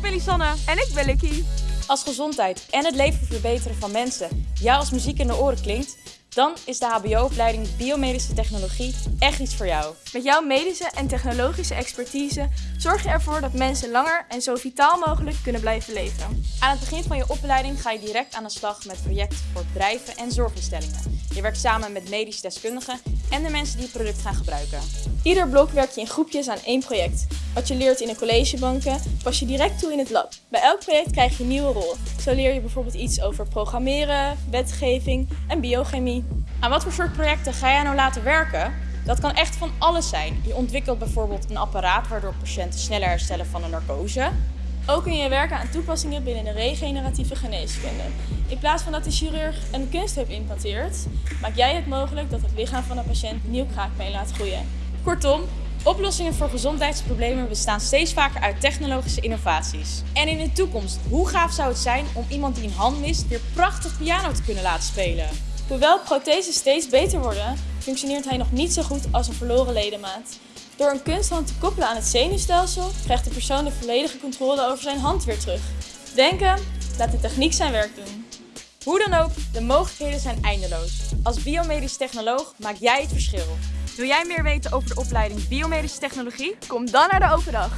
ben Lisanne. En ik ben Lucky. Als gezondheid en het leven verbeteren van mensen jou als muziek in de oren klinkt, dan is de HBO-opleiding Biomedische Technologie echt iets voor jou. Met jouw medische en technologische expertise zorg je ervoor dat mensen langer en zo vitaal mogelijk kunnen blijven leven. Aan het begin van je opleiding ga je direct aan de slag met projecten voor bedrijven en zorginstellingen. Je werkt samen met medisch deskundigen en de mensen die het product gaan gebruiken. Ieder blok werk je in groepjes aan één project. Wat je leert in de collegebanken pas je direct toe in het lab. Bij elk project krijg je een nieuwe rol. Zo leer je bijvoorbeeld iets over programmeren, wetgeving en biochemie. Aan wat voor soort projecten ga jij nou laten werken? Dat kan echt van alles zijn. Je ontwikkelt bijvoorbeeld een apparaat waardoor patiënten sneller herstellen van een narcose. Ook kun je werken aan toepassingen binnen de regeneratieve geneeskunde. In plaats van dat de chirurg een kunstheup implanteert, maak jij het mogelijk dat het lichaam van een patiënt nieuw kraakbeen laat groeien. Kortom, oplossingen voor gezondheidsproblemen bestaan steeds vaker uit technologische innovaties. En in de toekomst, hoe gaaf zou het zijn om iemand die een hand mist weer prachtig piano te kunnen laten spelen? Hoewel protheses steeds beter worden, functioneert hij nog niet zo goed als een verloren ledemaat. Door een kunsthand te koppelen aan het zenuwstelsel krijgt de persoon de volledige controle over zijn hand weer terug. Denken, laat de techniek zijn werk doen. Hoe dan ook, de mogelijkheden zijn eindeloos. Als biomedisch technoloog maak jij het verschil. Wil jij meer weten over de opleiding Biomedische Technologie? Kom dan naar de open dag.